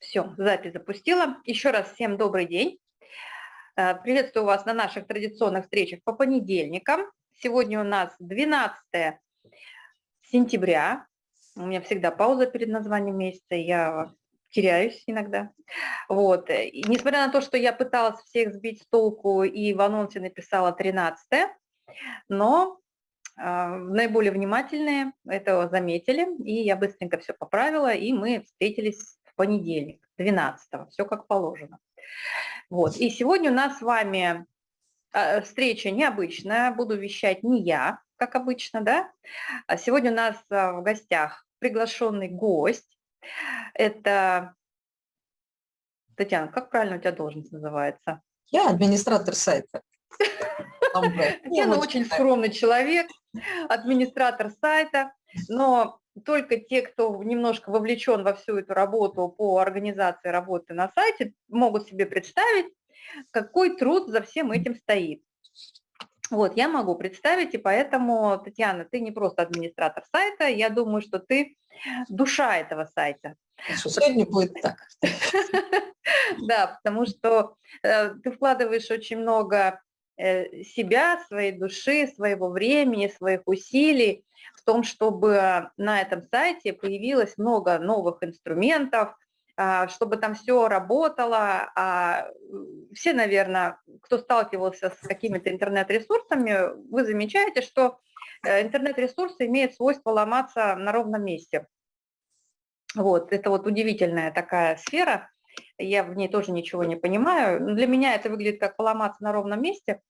Все, запись запустила. Еще раз всем добрый день. Э, приветствую вас на наших традиционных встречах по понедельникам. Сегодня у нас 12 сентября. У меня всегда пауза перед названием месяца, я теряюсь иногда. Вот. И несмотря на то, что я пыталась всех сбить с толку и в анонсе написала 13 но а, наиболее внимательные это заметили, и я быстренько все поправила, и мы встретились понедельник, 12 все как положено. Вот. И сегодня у нас с вами а, встреча необычная, буду вещать не я, как обычно, да, а сегодня у нас а, в гостях приглашенный гость, это, Татьяна, как правильно у тебя должность называется? Я администратор сайта. Татьяна очень скромный человек, администратор сайта, но только те, кто немножко вовлечен во всю эту работу по организации работы на сайте, могут себе представить, какой труд за всем этим стоит. Вот, я могу представить, и поэтому, Татьяна, ты не просто администратор сайта, я думаю, что ты душа этого сайта. Сегодня будет так. Да, потому что э, ты вкладываешь очень много Э, себя, своей души, своего времени, своих усилий в том, чтобы на этом сайте появилось много новых инструментов, а, чтобы там все работало. А все, наверное, кто сталкивался с какими-то интернет-ресурсами, вы замечаете, что э, интернет-ресурсы имеют свойство ломаться на ровном месте. Вот, это вот удивительная такая сфера, я в ней тоже ничего не понимаю. Для меня это выглядит как поломаться на ровном месте.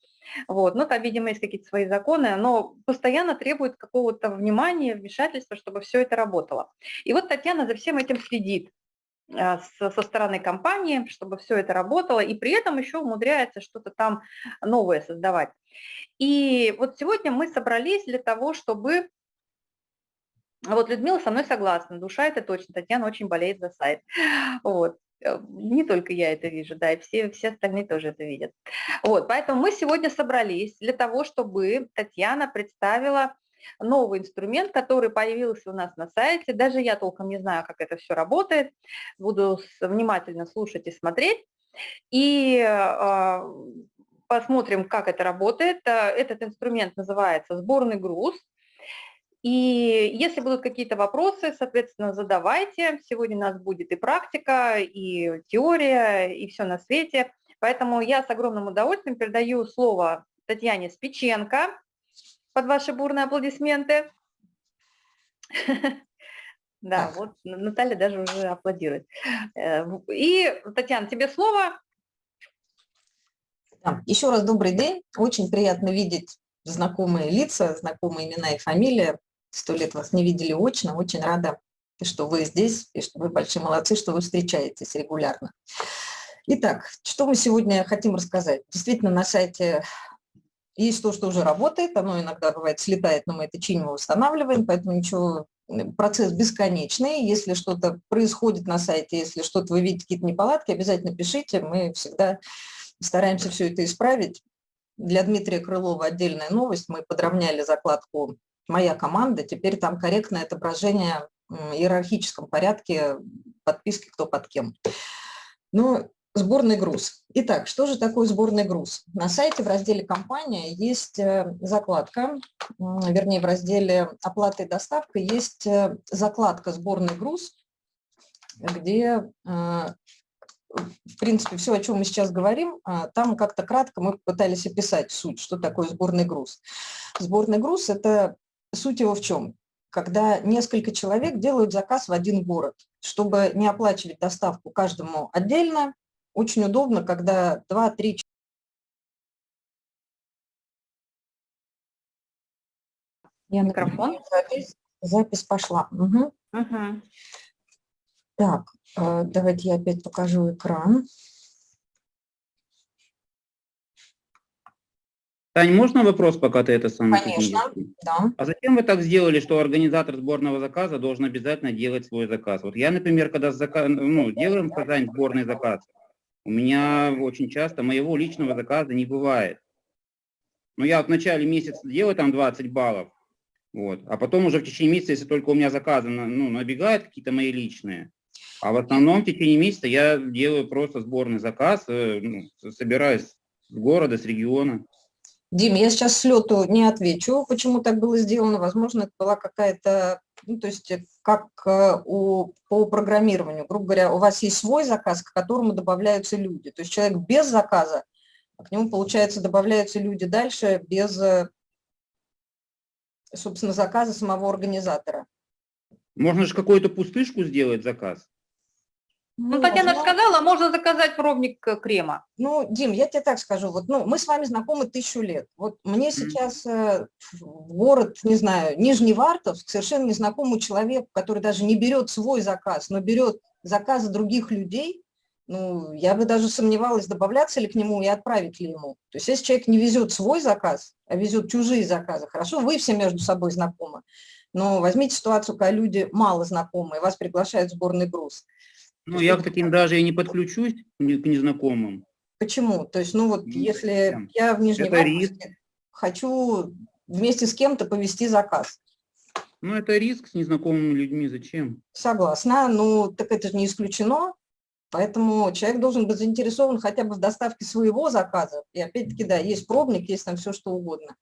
Вот. Но там, видимо, есть какие-то свои законы, но постоянно требует какого-то внимания, вмешательства, чтобы все это работало. И вот Татьяна за всем этим следит а, со стороны компании, чтобы все это работало, и при этом еще умудряется что-то там новое создавать. И вот сегодня мы собрались для того, чтобы... Вот Людмила со мной согласна, душа это точно, Татьяна очень болеет за сайт. Вот. Э, не только я это вижу, да, и все, все остальные тоже это видят. Вот, поэтому мы сегодня собрались для того, чтобы Татьяна представила новый инструмент, который появился у нас на сайте. Даже я толком не знаю, как это все работает. Буду внимательно слушать и смотреть. И э, посмотрим, как это работает. Э, этот инструмент называется сборный груз. И если будут какие-то вопросы, соответственно, задавайте. Сегодня у нас будет и практика, и теория, и все на свете. Поэтому я с огромным удовольствием передаю слово Татьяне Спиченко под ваши бурные аплодисменты. Да, вот Наталья даже уже аплодирует. Э, и, Татьяна, тебе слово. Еще раз добрый день. Очень приятно видеть знакомые лица, знакомые имена и фамилии сто лет вас не видели очно, очень рада, что вы здесь, и что вы большие молодцы, что вы встречаетесь регулярно. Итак, что мы сегодня хотим рассказать? Действительно, на сайте есть то, что уже работает, оно иногда бывает слетает, но мы это чиним и восстанавливаем, поэтому ничего, процесс бесконечный. Если что-то происходит на сайте, если что-то вы видите, какие-то неполадки, обязательно пишите, мы всегда стараемся все это исправить. Для Дмитрия Крылова отдельная новость, мы подровняли закладку моя команда, теперь там корректное отображение в иерархическом порядке подписки кто под кем. Ну, сборный груз. Итак, что же такое сборный груз? На сайте в разделе «Компания» есть э, закладка, вернее, в разделе «Оплата и доставка» есть э, закладка «Сборный груз», где э, в принципе, все, о чем мы сейчас говорим, там как-то кратко мы пытались описать суть, что такое сборный груз. Сборный груз – это Суть его в чем? Когда несколько человек делают заказ в один город, чтобы не оплачивать доставку каждому отдельно, очень удобно, когда 2-3 Я микрофон. Запись, запись пошла. Угу. Угу. Так, э, давайте я опять покажу экран. Тань, можно вопрос, пока ты это сам? Конечно, да. А зачем вы так сделали, что организатор сборного заказа должен обязательно делать свой заказ? Вот я, например, когда заказ, ну, делаем в Казань сборный заказ, у меня очень часто моего личного заказа не бывает. Ну, я в начале месяца делаю там 20 баллов, вот, а потом уже в течение месяца, если только у меня заказы ну, набегают какие-то мои личные, А в основном в течение месяца я делаю просто сборный заказ, э, ну, собираюсь с города, с региона. Дим, я сейчас с лету не отвечу, почему так было сделано. Возможно, это была какая-то, ну, то есть э, как э, у, по программированию. Грубо говоря, у вас есть свой заказ, к которому добавляются люди. То есть человек без заказа, а к нему, получается, добавляются люди дальше без, собственно, заказа самого организатора. Можно же какую-то пустышку сделать заказ. Ну, Татьяна же сказала, можно заказать пробник э, крема. Ну, Дим, я тебе так скажу, вот, ну, мы с вами знакомы тысячу лет. Вот мне сейчас э, в город, не знаю, Нижневартовск, совершенно незнакомый человек, который даже не берет свой заказ, но берет заказы других людей, ну, я бы даже сомневалась, добавляться ли к нему и отправить ли ему. То есть если человек не везет свой заказ, а везет чужие заказы, хорошо, вы все между собой знакомы, но возьмите ситуацию, когда люди мало знакомые, вас приглашают в сборный груз – ну, я к таким даже и не подключусь, к незнакомым. Почему? То есть, ну вот, если я в Нижневартовске хочу вместе с кем-то повести заказ. Ну, это риск с незнакомыми людьми, зачем? Согласна, ну, так это же не исключено. Поэтому человек должен быть заинтересован хотя бы в доставке своего заказа. И опять-таки, да, есть пробник, есть там все что угодно.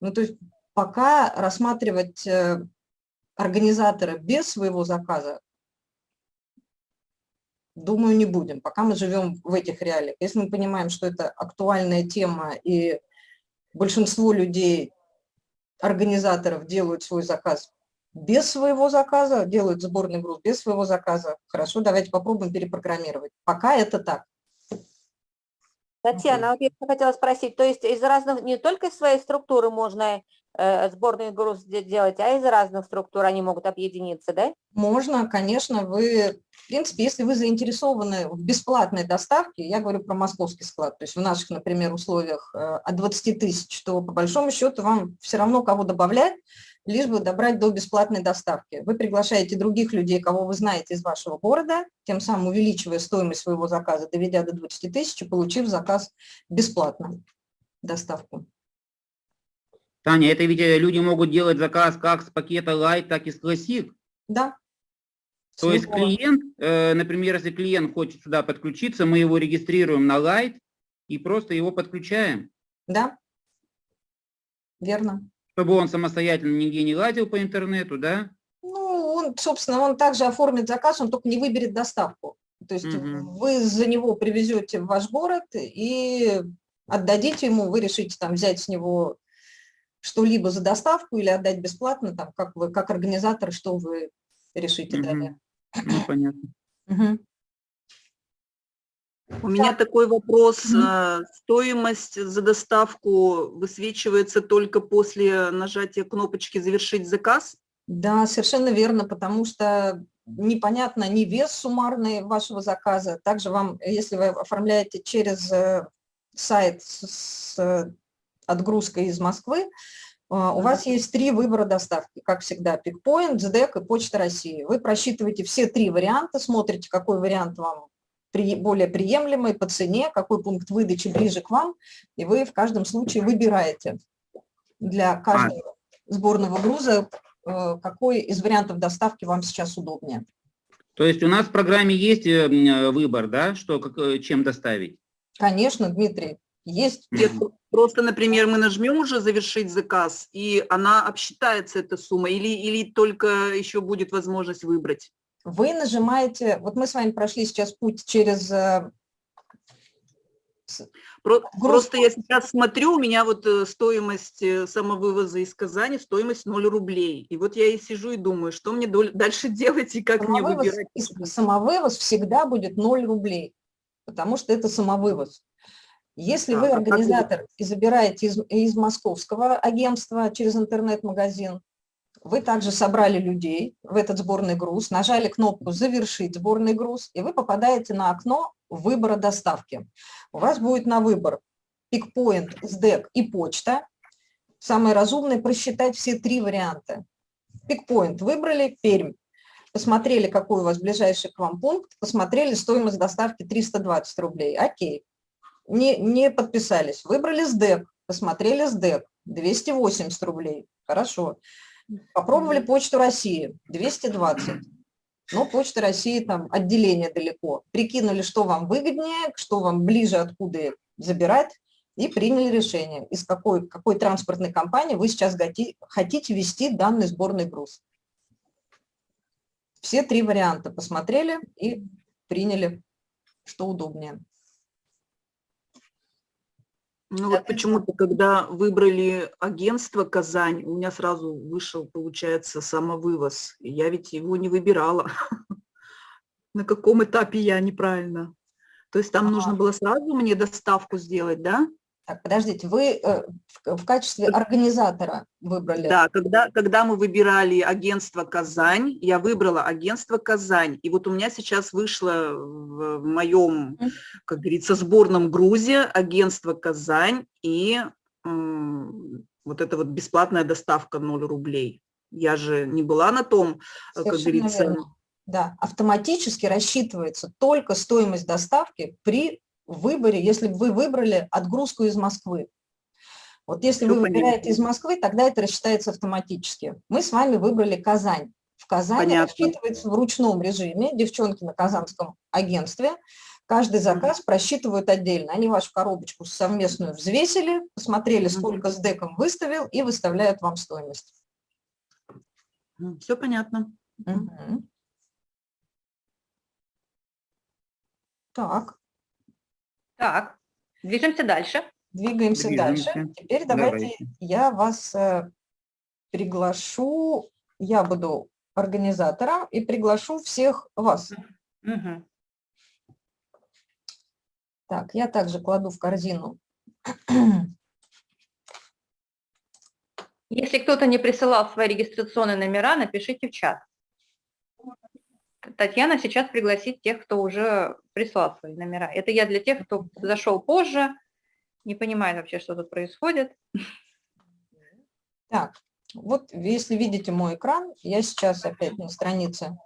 Ну, то есть пока рассматривать э, организатора без своего заказа Думаю, не будем, пока мы живем в этих реалиях. Если мы понимаем, что это актуальная тема, и большинство людей, организаторов делают свой заказ без своего заказа, делают сборный груз без своего заказа, хорошо, давайте попробуем перепрограммировать. Пока это так. Татьяна, вот я хотела спросить, то есть из разных, не только из своей структуры можно сборный груз делать, а из разных структур они могут объединиться, да? Можно, конечно, вы, в принципе, если вы заинтересованы в бесплатной доставке, я говорю про московский склад, то есть в наших, например, условиях э, от 20 тысяч, то по большому счету вам все равно кого добавлять, лишь бы добрать до бесплатной доставки. Вы приглашаете других людей, кого вы знаете из вашего города, тем самым увеличивая стоимость своего заказа, доведя до 20 тысяч, получив заказ бесплатно, доставку. Таня, это ведь э, люди могут делать заказ как с пакета Light, так и с Classic? Да. То есть клиент, э, например, если клиент хочет сюда подключиться, мы его регистрируем на Light и просто его подключаем? Да, верно чтобы он самостоятельно нигде не лазил по интернету, да? Ну, он, собственно, он также оформит заказ, он только не выберет доставку. То есть угу. вы за него привезете в ваш город и отдадите ему, вы решите там взять с него что-либо за доставку или отдать бесплатно, там, как вы, как организатор, что вы решите угу. далее. Ну, понятно. Угу. У меня такой вопрос. А, стоимость за доставку высвечивается только после нажатия кнопочки «Завершить заказ»? Да, совершенно верно, потому что непонятно ни вес суммарный вашего заказа. Также вам, если вы оформляете через э, сайт с отгрузкой из Москвы, а, у вас есть три выбора доставки, как всегда, Пикпоинт, СДЭК и Почта России. Вы просчитываете все три варианта, смотрите, какой вариант вам более приемлемый по цене, какой пункт выдачи ближе к вам, и вы в каждом случае выбираете для каждого сборного груза, э, какой из вариантов доставки вам сейчас удобнее. То есть у нас в программе есть э, э, выбор, да, что, как, чем доставить? Конечно, Дмитрий, есть. Нет, просто, например, мы нажмем уже «Завершить заказ», и она обсчитается, эта сумма, или, или только еще будет возможность выбрать? вы нажимаете, вот мы с вами прошли сейчас путь через... Э, просто я сейчас смотрю, у меня вот э, стоимость э, самовывоза из Казани, стоимость 0 рублей. И вот я и сижу и думаю, что мне дальше делать и как самовывоз, мне выбирать. Самовывоз всегда будет 0 рублей, потому что это самовывоз. Если а, вы организатор и забираете из, из московского агентства через интернет-магазин, вы также собрали людей в этот сборный груз, нажали кнопку «Завершить сборный груз», и вы попадаете на окно выбора доставки. У вас будет на выбор пикпоинт, СДЭК и почта. Самое разумное – просчитать все три варианта. Пикпоинт выбрали, Пермь. Посмотрели, какой у вас ближайший к вам пункт, посмотрели стоимость доставки 320 рублей. Окей. Не, не подписались. Выбрали СДЭК, посмотрели СДЭК, 280 рублей. Хорошо. Попробовали почту России, 220. но Почта России там отделение далеко. Прикинули, что вам выгоднее, что вам ближе, откуда забирать, и приняли решение, из какой, какой транспортной компании вы сейчас хотите вести данный сборный груз. Все три варианта посмотрели и приняли, что удобнее. Ну вот почему-то, когда выбрали агентство Казань, у меня сразу вышел, получается, самовывоз. Я ведь его не выбирала. На каком этапе я неправильно? То есть там нужно было сразу мне доставку сделать, да? Так, подождите, вы э, в качестве организатора выбрали? Да, когда, когда мы выбирали агентство «Казань», я выбрала агентство «Казань». И вот у меня сейчас вышло в моем, как говорится, сборном грузе агентство «Казань» и вот эта вот бесплатная доставка 0 рублей. Я же не была на том, э, Совершенно как говорится... Верно. Да, автоматически рассчитывается только стоимость доставки при выборе, если бы вы выбрали отгрузку из Москвы. Вот если Все вы выбираете из Москвы, тогда это рассчитается автоматически. Мы с вами выбрали Казань. В Казани Понятно. рассчитывается в ручном режиме, девчонки на казанском агентстве. Каждый заказ просчитывают отдельно. Они вашу коробочку совместную взвесили, посмотрели, сколько с деком выставил, и выставляют вам стоимость. Все понятно. Угу. Так. Так, движемся дальше. Двигаемся, Двигаемся. дальше. Теперь давайте, давайте я вас э, приглашу, я буду организатором и приглашу всех вас. Угу. Так, я также кладу в корзину. Если кто-то не присылал свои регистрационные номера, напишите в чат. Татьяна сейчас пригласит тех, кто уже прислал свои номера. Это я для тех, кто зашел позже, не понимает вообще, что тут происходит. Так, вот если видите мой экран, я сейчас опять на странице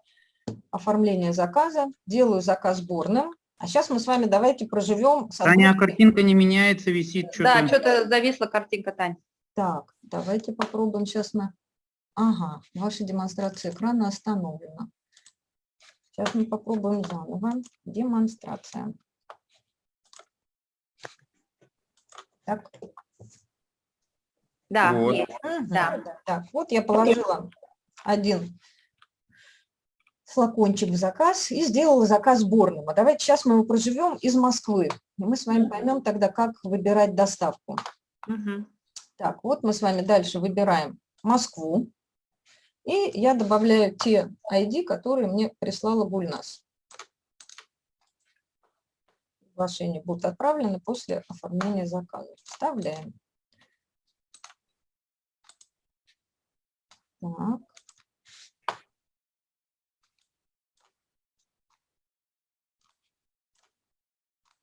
оформления заказа, делаю заказ сборным. А сейчас мы с вами давайте проживем... Таня, а картинка не меняется, висит что-то. Да, что-то зависла картинка, Тань. Так, давайте попробуем сейчас на... Ага, ваша демонстрация экрана остановлена. Сейчас мы попробуем заново. Демонстрация. Так. Да, вот. Угу. да. Так, вот я положила один флакончик в заказ и сделала заказ сборным. А давайте сейчас мы его проживем из Москвы. И мы с вами поймем тогда, как выбирать доставку. Угу. Так, вот мы с вами дальше выбираем Москву. И я добавляю те ID, которые мне прислала Гульнас. Приглашения будут отправлены после оформления заказа. Вставляем. Так.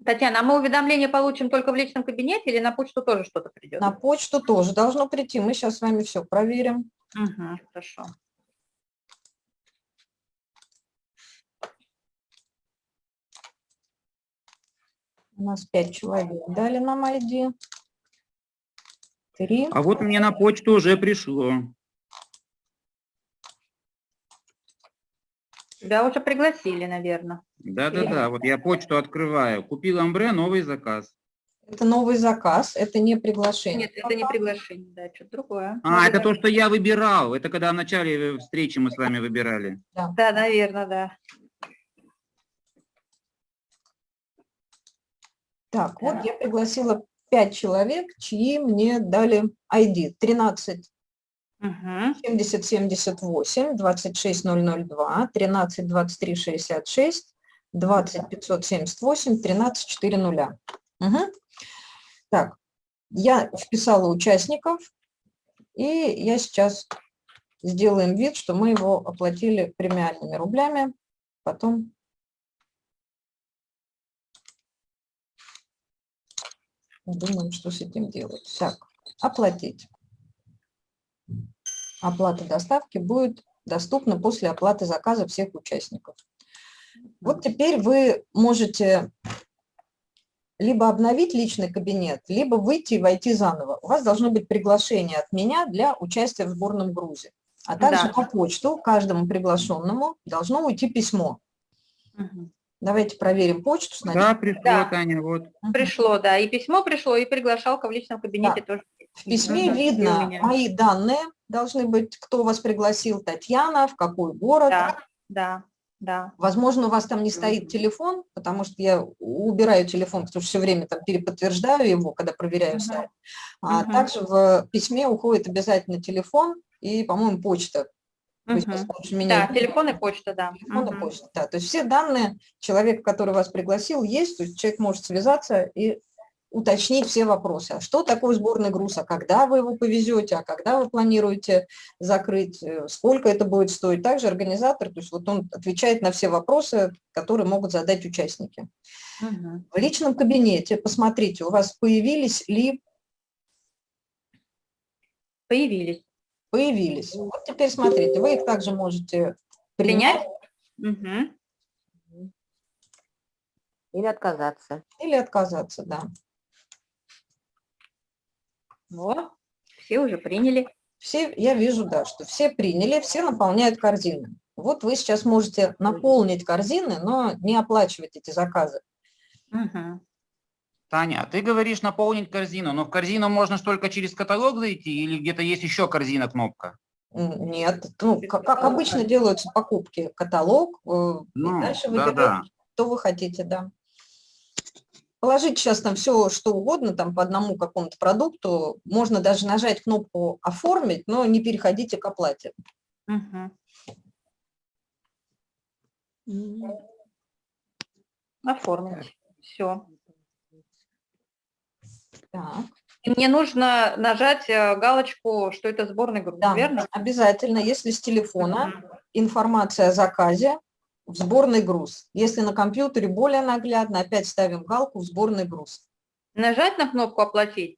Татьяна, а мы уведомления получим только в личном кабинете или на почту тоже что-то придет? На почту тоже должно прийти. Мы сейчас с вами все проверим. Угу, хорошо. У нас пять человек дали нам ID. Три. А вот мне на почту уже пришло. Тебя уже пригласили, наверное. Да-да-да, вот я почту открываю. Купил амбре, новый заказ. Это новый заказ, это не приглашение. Нет, это не приглашение, да, что-то другое. А, Может, это то, что я выбирал. Это когда в начале встречи мы с вами выбирали. Да, да наверное, да. Так, вот я пригласила 5 человек, чьи мне дали ID. 13 70 78, 26 002, 13 23 66, 20 578, 13 400. Угу. Так, я вписала участников, и я сейчас сделаем вид, что мы его оплатили премиальными рублями, потом думаем, что с этим делать. Так, оплатить. Оплата доставки будет доступна после оплаты заказа всех участников. Вот теперь вы можете либо обновить личный кабинет, либо выйти и войти заново. У вас должно быть приглашение от меня для участия в сборном грузе. А также Да. на почту каждому приглашенному должно уйти письмо. Мгм. Давайте проверим почту сначала. Да, пришло, Да. Таня, вот. Пришло, да, и письмо пришло, и приглашалка в личном кабинете тоже. В письме у видно мои данные, должны быть, кто вас пригласил, Татьяна, в какой город. Да, да, да. Возможно, у вас там не стоит телефон, потому что я убираю телефон, потому что все время там переподтверждаю его, когда проверяю Мгм. сайт. А Мгм. также в письме уходит обязательно телефон и, по-моему, почта. Лучше меня Да, телефон и почта, да. Телефон и Мгм. почта, да. То есть все данные человека, который вас пригласил, есть, то есть человек может связаться и уточнить все вопросы. А что такое сборный груз, а когда вы его повезете, а когда вы планируете закрыть, э, сколько это будет стоить. Также организатор, то есть вот он отвечает на все вопросы, которые могут задать участники. Мгм. В личном кабинете посмотрите, у вас появились ли Появились. появились. Вот теперь смотрите, вы их также можете принять Принять? Мгм. Или отказаться. или отказаться, да. Вот, все уже приняли. Все, я вижу, да, что все приняли, все наполняют корзины. Вот вы сейчас можете наполнить корзины, но не оплачивать эти заказы. Мгм. Таня, а ты говоришь наполнить корзину, но в корзину можно только через каталог зайти или где-то есть еще корзина кнопка? Нет, ну, как, как обычно делаются покупки, каталог, э, и Ну, дальше да-да. выбираете, что вы хотите, да. Положить сейчас там все, что угодно, там по одному какому-то продукту, можно даже нажать кнопку «Оформить», но не переходите к оплате. Оформить. Все. Так. И мне нужно нажать э, галочку, что это сборный груз, Да, верно? обязательно, если с телефона информация о заказе в сборный груз. Если на компьютере более наглядно, опять ставим галку в сборный груз. Нажать на кнопку «Оплатить»?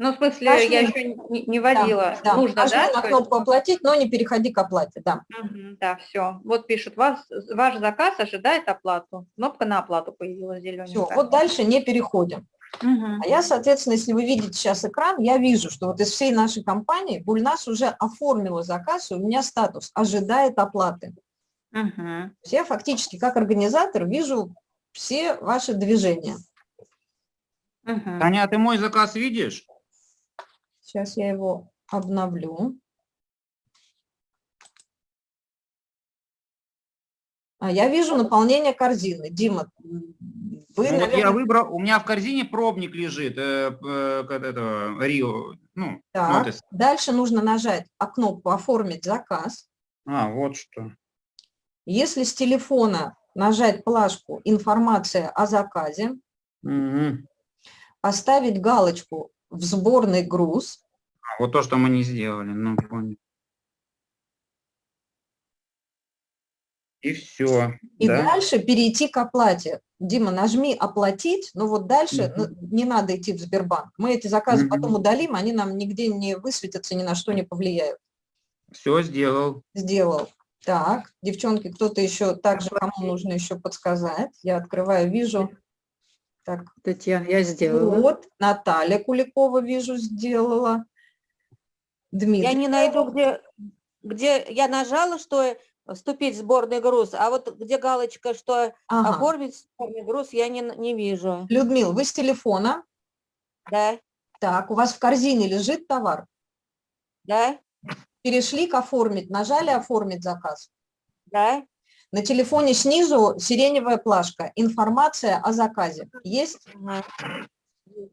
Ну, в смысле, Нажми. я еще не, не вводила. Да, Нужно, нажми да? на кнопку «Оплатить», но не переходи к оплате, да. Мгм, Да, все. Вот пишут, вас, ваш заказ ожидает оплату. Кнопка на оплату появилась Все, зелененькая. вот дальше не переходим. Мгм. А я, соответственно, если вы видите сейчас экран, я вижу, что вот из всей нашей компании Бульнас уже оформила заказ, и у меня статус «Ожидает оплаты». Есть Я фактически как организатор вижу все ваши движения. Мгм. Таня, а ты мой заказ видишь? Сейчас я его обновлю. А я вижу наполнение корзины. Дима, вы, Ну, вот я наверное, выбрал, у меня в корзине пробник лежит, э, э, как этого, Рио, ну, так. Дальше нужно нажать а кнопку «Оформить заказ». А, вот что. Если с телефона нажать плашку «Информация о заказе», Мгм. поставить галочку в сборный груз, А, Вот то, что мы не сделали, ну, понял. И все, и да? дальше перейти к оплате. Дима, нажми «Оплатить», но вот дальше ну, не надо идти в Сбербанк. Мы эти заказы Мгм. потом удалим, они нам нигде не высветятся, ни на что не повлияют. Все сделал. Сделал. Так, девчонки, кто-то еще, также кому нужно еще подсказать. Я открываю, вижу. Так, Татьяна, я сделала. вот, Наталья Куликова, вижу, сделала. Дмитрий. Я не найду, где, где я нажала, что вступить в сборный груз, а вот где галочка, что Ага. оформить сборный груз, я не, не вижу. Людмил, вы с телефона. Да, Так, у вас в корзине лежит товар. да, Перешли к оформить, нажали оформить заказ. да. На телефоне снизу сиреневая плашка. Информация о заказе. Есть?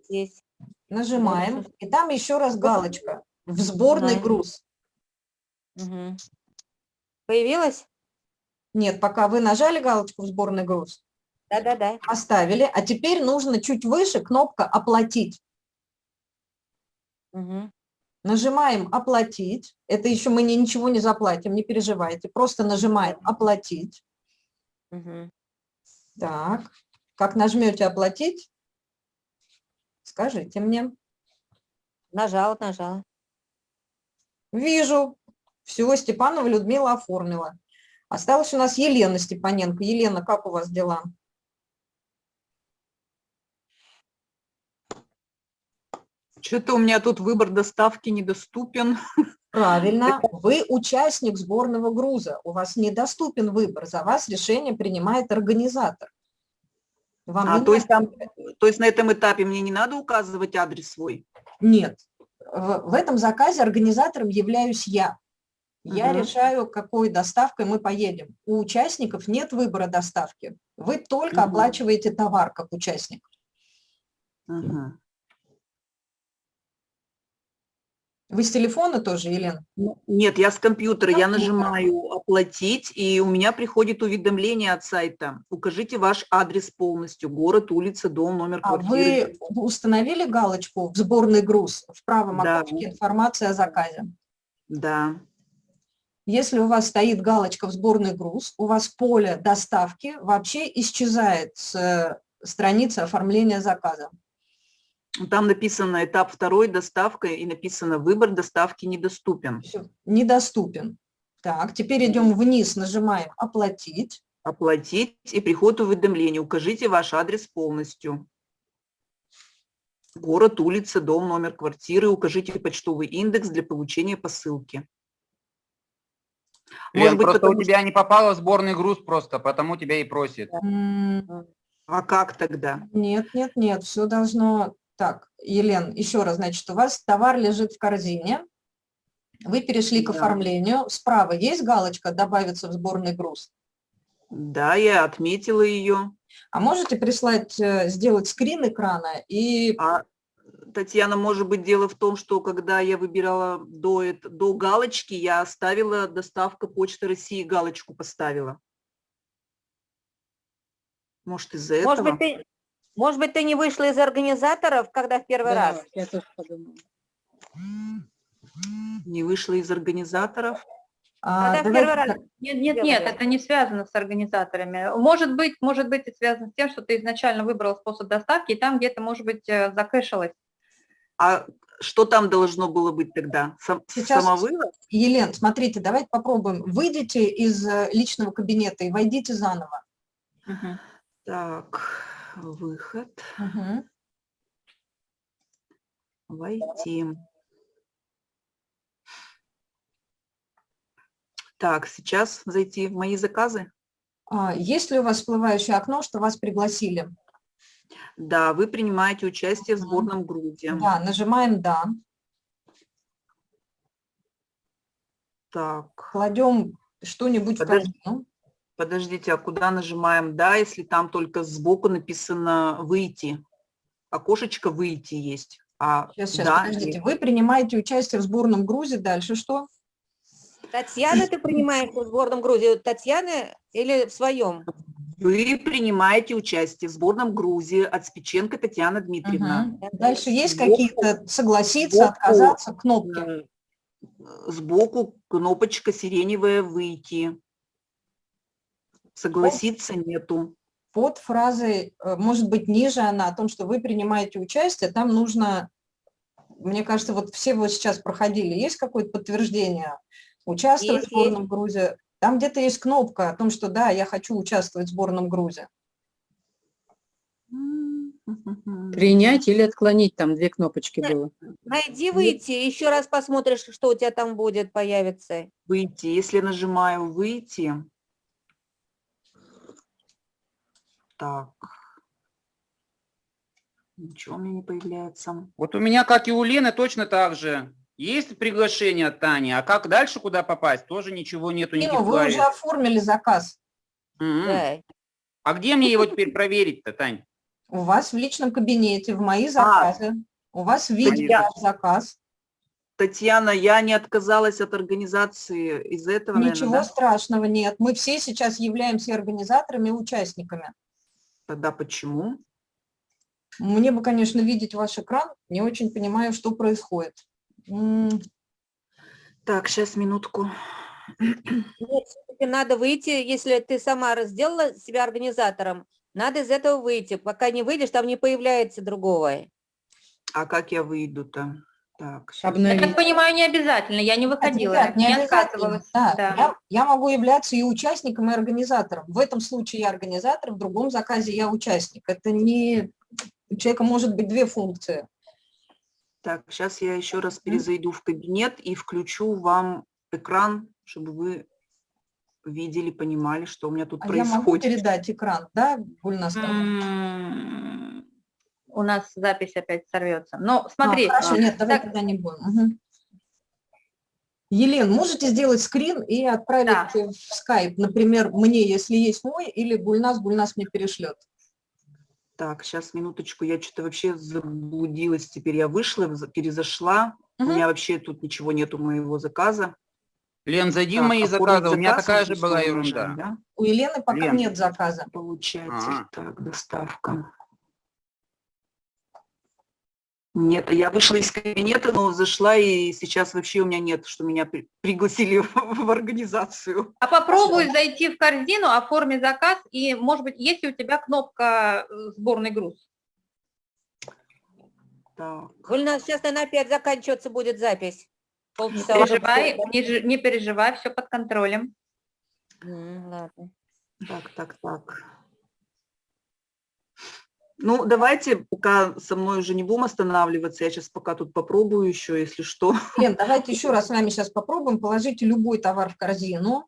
Есть. Нажимаем. И там еще раз галочка. В сборный груз. Появилась? Нет, пока вы нажали галочку в сборный груз, Да, да, да. поставили, а теперь нужно чуть выше кнопка «Оплатить». Мгм. Нажимаем «Оплатить». Это еще мы ни- ничего не заплатим, не переживайте. Просто нажимаем «Оплатить». Мгм. Так, как нажмете «Оплатить», скажите мне. Нажала, нажала. Вижу. Все, Степанова Людмила оформила. Осталась у нас Елена Степаненко. Елена, как у вас дела? Что-то у меня тут выбор доставки недоступен. Правильно, вы участник сборного груза, у вас недоступен выбор, за вас решение принимает организатор. Вам А, то есть там, то есть на этом этапе мне не надо указывать адрес свой? Нет, в, в этом заказе организатором являюсь я. Я Мгм. решаю, какой доставкой мы поедем. У участников нет выбора доставки. Вы только Мгм. оплачиваете товар как участник. Мгм. Вы с телефона тоже, Елена? Нет, я с компьютера, я нажимаю «Оплатить», и у меня приходит уведомление от сайта. Укажите ваш адрес полностью, город, улица, дом, номер А квартиры. вы установили галочку в сборный груз в правом Да. окошке информация о заказе? Да, Если у вас стоит галочка в сборный груз, у вас поле доставки вообще исчезает с э, страницы оформления заказа. Там написано «Этап второй, доставка», и написано «Выбор доставки недоступен». Всё, недоступен. Так, теперь идем вниз, нажимаем «Оплатить». Оплатить, и приходит уведомление. Укажите ваш адрес полностью. Город, улица, дом, номер квартиры. Укажите почтовый индекс для получения посылки. Лен, просто потому у тебя не попало сборный груз просто, потому тебя и просит. А как тогда? Нет, нет, нет, все должно... Так, Елен, еще раз, значит, у вас товар лежит в корзине, вы перешли к Да. оформлению, справа есть галочка «Добавиться в сборный груз». Да, я отметила ее. А можете прислать, э, сделать скрин экрана и А, Татьяна, может быть, дело в том, что когда я выбирала до, до галочки, я оставила доставка Почты России, галочку поставила. Может, из-за Может этого? быть, ты, может быть, ты не вышла из организаторов, когда в первый раз? я тоже подумала. Не вышла из организаторов? а, Когда в первый раз Нет, нет, нет, это не связано с организаторами. Может быть, может быть, это связано с тем, что ты изначально выбрал способ доставки, и там где-то, может быть, э, закэшилось. А что там должно было быть тогда? Сам, Сейчас- самовывод? Елен, смотрите, давайте попробуем. Выйдите из э, личного кабинета и войдите заново. Мгм. Так, выход, Мгм. войти. Так, сейчас зайти в мои заказы. А, Есть ли у вас всплывающее окно, что вас пригласили? Да, вы принимаете участие в сборном грузе. Да, нажимаем «Да», Так, кладем что-нибудь в корзину. Подождите, а куда нажимаем «Да», если там только сбоку написано «Выйти»? Окошечко «Выйти» есть. А Сейчас, сейчас, «Да» подождите. и- Вы принимаете участие в сборном грузе, дальше что? Татьяна, ты принимаешь в сборном грузе? Татьяна или в своем? Вы принимаете участие в сборном грузе от Спиченко Татьяна Дмитриевна. Мгм. Дальше есть какие-то согласиться, сбоку, отказаться, кнопки? Э, Сбоку кнопочка сиреневая «Выйти». Согласиться нету. Под фразой, э, может быть, ниже она, о том, что вы принимаете участие, там нужно, мне кажется, вот все вот сейчас проходили, есть какое-то подтверждение? Участвовать Есть, в сборном грузе? Там где-то есть кнопка о том, что да, я хочу участвовать в сборном грузе. Принять или отклонить, там две кнопочки Да. было. Найди выйти, еще раз посмотришь, что у тебя там будет, появится. Выйти. Если нажимаю «Выйти», так, ничего у меня не появляется. Вот у меня, как и у Лены, точно так же. Есть приглашение от Тани, а как дальше куда попасть, тоже ничего нету, никаких вы уже оформили заказ. Мгм. Да. А где мне его теперь проверить-то, Тань? У вас в личном кабинете, в А. мои заказы. У вас видео заказ. Татьяна, я не отказалась от организации из этого, наверное, Ничего да? страшного нет. Мы все сейчас являемся организаторами и участниками. Тогда почему? Мне бы, конечно, видеть ваш экран. Не очень понимаю, что происходит. Так, сейчас, минутку. Нет, надо выйти, если ты сама сделала себя организатором, надо из этого выйти. Пока не выйдешь, там не появляется другого. А как я выйду-то? Так, щас. Я Обновить. так понимаю, не обязательно, я не выходила, ребят, не не отказывалась. Да, Да. Я, я могу являться и участником, и организатором. В этом случае я организатор, в другом заказе я участник. Это не... У человека может быть две функции. Так, сейчас я еще раз перезайду в кабинет и включу вам экран, чтобы вы видели, понимали, что у меня тут А я могу происходит. передать экран, да, Гульнас? У нас запись опять сорвется. Но А, смотри, хорошо, нет, давай так- тогда не будем. Мгм. Елен, можете сделать скрин и отправить Да. в скайп, например, мне, если есть мой, или Гульнас, Гульнас мне перешлет. Так, сейчас, минуточку, я что-то вообще заблудилась. Теперь я вышла, за- перезашла. У Мгм. меня вообще тут ничего нету моего заказа. Лен, зайди в Так, мои оформить заказы, у меня заказ такая же была ерунда. да? У Елены пока Лен. нет заказа. Получается, А. так, доставка. Нет, я вышла из кабинета, но зашла, и сейчас вообще у меня нет, что меня при- пригласили в, в организацию. а попробуй зайти в корзину, оформи заказ, и, может быть, есть ли у тебя кнопка э, «Сборный груз»? Так, Гульнас, сейчас, наверное, опять заканчиваться будет запись. Не Полчаса уже переживай, не, не переживай, все под контролем. М, Ладно. так, так, так. Ну, давайте пока со мной уже не будем останавливаться, я сейчас пока тут попробую еще, если что. Лен, давайте еще раз с вами сейчас попробуем. Положите любой товар в корзину.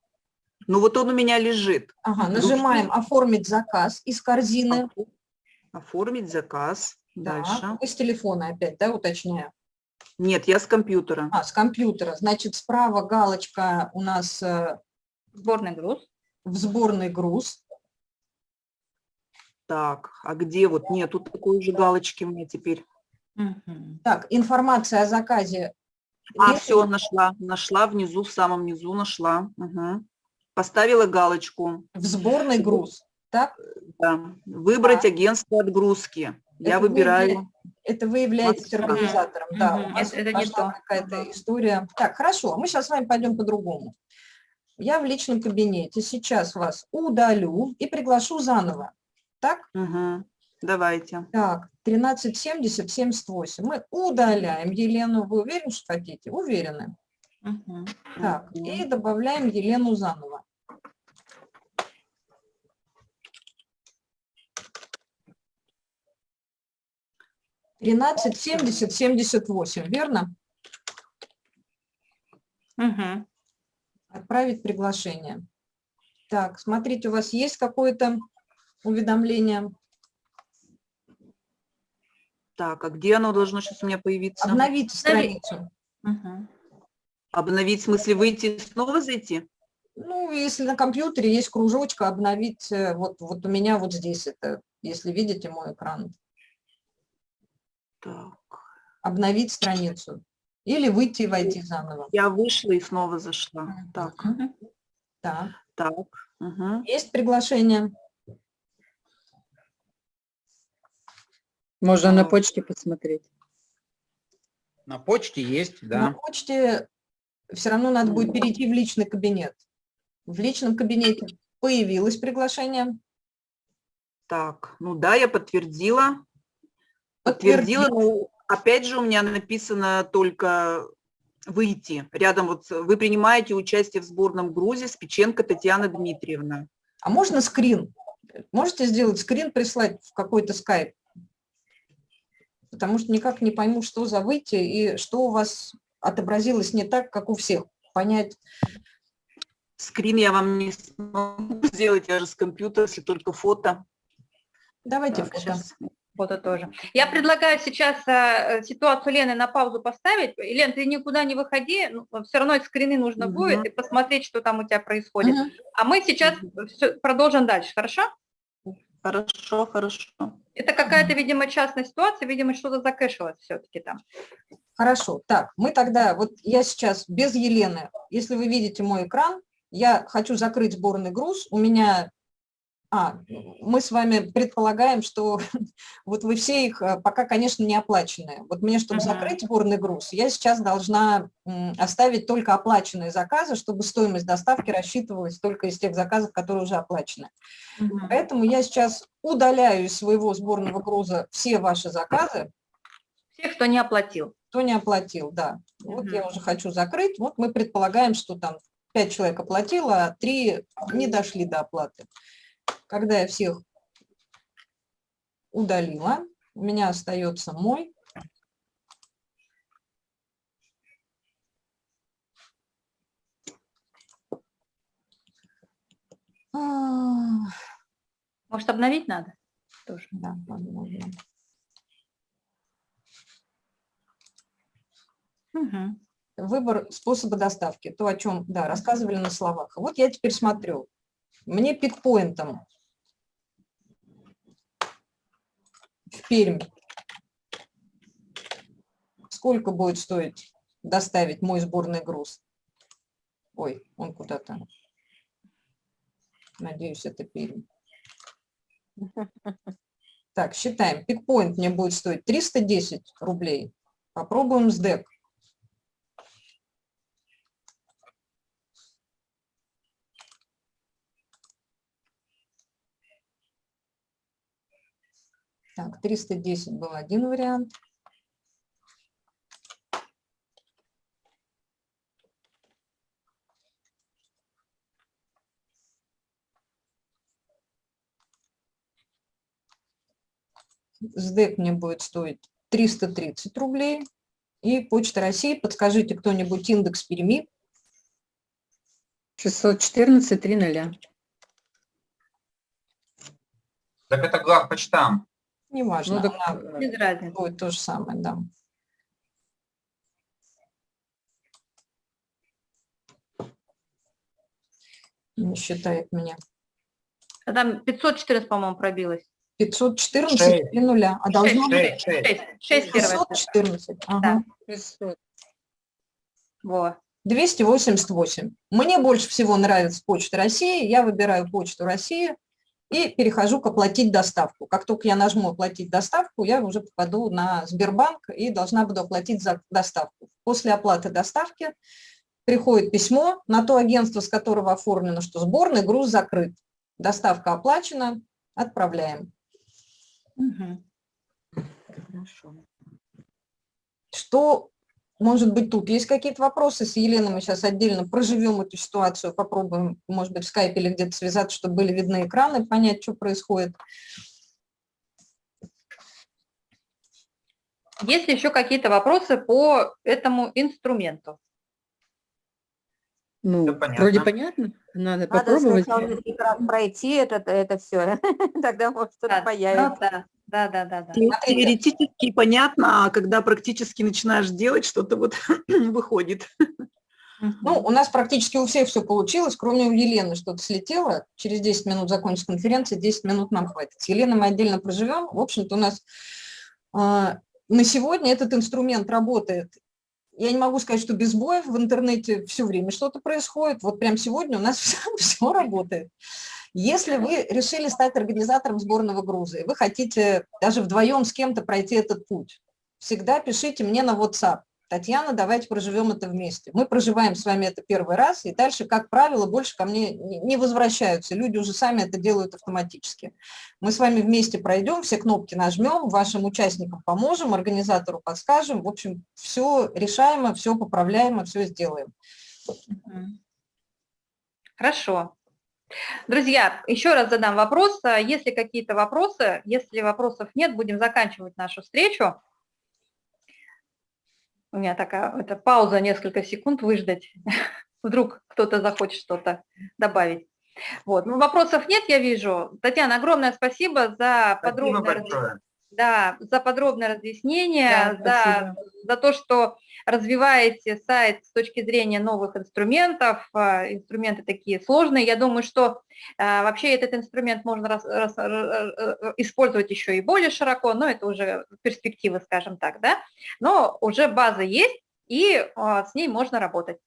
Ну, вот он у меня лежит. Ага, нажимаем «Оформить заказ» из корзины. Оформить заказ. Да, Дальше. Вы с телефона опять, да, уточняю? Нет, я с компьютера. А, с компьютера. Значит, справа галочка у нас э, Сборный груз. в сборный груз. Так, а где вот? Нет, тут такой же галочки у меня теперь. Так, информация о заказе. А, Если- все, нашла, нашла внизу, в самом низу нашла. Мгм. Поставила галочку. В сборный груз. Так, Да. Выбрать Так. агентство отгрузки. Я Это вы выбираю. это вы являетесь Москва. организатором. Да, у вас Это- это не то. какая-то история. Так, хорошо, мы сейчас с вами пойдем по-другому. Я в личном кабинете сейчас вас удалю и приглашу заново. Так? Мгм. Давайте. Так, 1370, 78. Мы удаляем Елену. Вы уверены, что хотите? Уверены. Мгм. Так, Мгм. и добавляем Елену заново. Тринадцать, семьдесят, семьдесят восемь, верно? Мгм. Отправить приглашение. Так, смотрите, у вас есть какое-то уведомление? Так, а где оно должно сейчас у меня появиться? Обновить страницу. Мгм. Обновить, в смысле выйти и снова зайти? Ну, если на компьютере есть кружочка, обновить, э, вот, вот у меня вот здесь это, если видите мой экран, Так. обновить страницу. Или выйти и войти заново. Я вышла и снова зашла. Так. Так. так. Мгм. Есть приглашение? Можно на А. почте посмотреть. На почте есть, На да. почте все равно надо будет перейти в личный кабинет. В личном кабинете появилось приглашение. Так, ну да, я подтвердила. Подтвердила, но опять же у меня написано только выйти. Рядом вот вы принимаете участие в сборном грузе Спиченко Татьяна Дмитриевна. А можно скрин? Можете сделать скрин, прислать в какой-то скайп? Потому что никак не пойму, что за выйти и что у вас отобразилось не так, как у всех. Понять. Скрин я вам не смогу сделать, я же с компьютера, если только фото. Давайте Так, фото. щас. Фото тоже. Я предлагаю сейчас э, ситуацию Лены на паузу поставить. Лен, ты никуда не выходи, все равно скрины нужно Мгм. будет, и посмотреть, что там у тебя происходит. Мгм. А мы сейчас всё- продолжим дальше, хорошо? Хорошо, хорошо. Это какая-то, видимо, частная ситуация, видимо, что-то закэшилось все-таки там. Хорошо. Так, мы тогда, вот я сейчас без Елены, если вы видите мой экран, я хочу закрыть сборный груз, у меня, а, мы с вами предполагаем, что вот вы все их э, пока, конечно, не оплаченные. Вот мне, чтобы Мгм. закрыть сборный груз, я сейчас должна оставить только оплаченные заказы, чтобы стоимость доставки рассчитывалась только из тех заказов, которые уже оплачены. Поэтому я сейчас удаляю из своего сборного груза все ваши заказы, Всех, кто не оплатил. кто не оплатил, да. Вот я уже хочу закрыть. Вот мы предполагаем, что там 5 человек оплатило, а 3 не дошли до оплаты. Когда я всех удалила, у меня остается мой. А. Может, обновить надо? Тоже. Да, обновим. Угу. Выбор способа доставки, то, о чем да, рассказывали на словах. Вот я теперь смотрю, мне пикпоинтом в Пермь сколько будет стоить доставить мой сборный груз? Ой, он куда-то. Надеюсь, это Пермь. Так, считаем. Пикпоинт мне будет стоить 310 рублей. Попробуем с ДЭК. Так, 310 был один вариант. СДЭК мне будет стоить 330 рублей. И Почта России, подскажите кто-нибудь индекс Перми. 614, 3 ноля. Так это главпочтам. Неважно, Ну, так, она Без разницы. будет то же самое, да. Не считает меня. А Там 514, по-моему, пробилось. 514 Шесть. и нуля. А должно быть Шесть, шесть. 6, 6 первое. 514. Ага. 600. Во. 288. Мне больше всего нравится Почта России. Я выбираю Почту России и перехожу к оплатить доставку. Как только я нажму оплатить доставку, я уже попаду на Сбербанк и должна буду оплатить за доставку. После оплаты доставки приходит письмо на то агентство, с которого оформлено, что сборный груз закрыт. Доставка оплачена, отправляем. Мгм. Хорошо. Что может быть тут? Есть какие-то вопросы? С Еленой мы сейчас отдельно проживем эту ситуацию, попробуем, может быть, в скайпе или где-то связаться, чтобы были видны экраны, понять, что происходит. Есть еще какие-то вопросы по этому инструменту? Ну, понятно. вроде понятно. Надо Надо попробовать. сначала несколько раз пройти это, это все, тогда может что-то Да, появится. Да, да, да, да, да. Смотрите. Теоретически понятно, а когда практически начинаешь делать, что-то вот выходит. Ну, у нас практически у всех все получилось, кроме у Елены что-то слетело. Через 10 минут закончится конференция, 10 минут нам хватит. С Еленой мы отдельно проживем. В общем-то, у нас а, на сегодня этот инструмент работает. Я не могу сказать, что без боев в интернете все время что-то происходит. Вот прямо сегодня у нас все, работает. Если вы решили стать организатором сборного груза, и вы хотите даже вдвоем с кем-то пройти этот путь, всегда пишите мне на WhatsApp. Татьяна, давайте проживем это вместе. Мы проживаем с вами это первый раз, и дальше, как правило, больше ко мне не возвращаются. Люди уже сами это делают автоматически. Мы с вами вместе пройдем, все кнопки нажмем, вашим участникам поможем, организатору подскажем. В общем, все решаемо, все поправляемо, все сделаем. Хорошо. Друзья, еще раз задам вопрос. Если какие-то вопросы, если вопросов нет, будем заканчивать нашу встречу. У меня такая это пауза, несколько секунд выждать. Вдруг кто-то захочет что-то добавить. Вот. Ну, вопросов нет, я вижу. Татьяна, огромное спасибо за Спасибо подробное разъяснение. большое. Да, за подробное разъяснение, Да, за, за то, что развиваете сайт с точки зрения новых инструментов. А, Инструменты такие сложные. Я думаю, что а, вообще этот инструмент можно рас- рас- р- р- р- использовать еще и более широко, но это уже перспектива, скажем так, да. Но уже база есть, и а, с ней можно работать.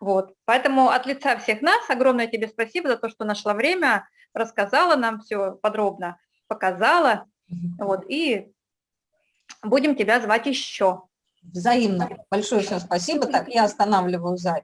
Вот. Поэтому от лица всех нас огромное тебе спасибо за то, что нашла время, рассказала нам все подробно, показала. Вот, и будем тебя звать еще. Взаимно. Большое всем спасибо. Так, я останавливаю запись.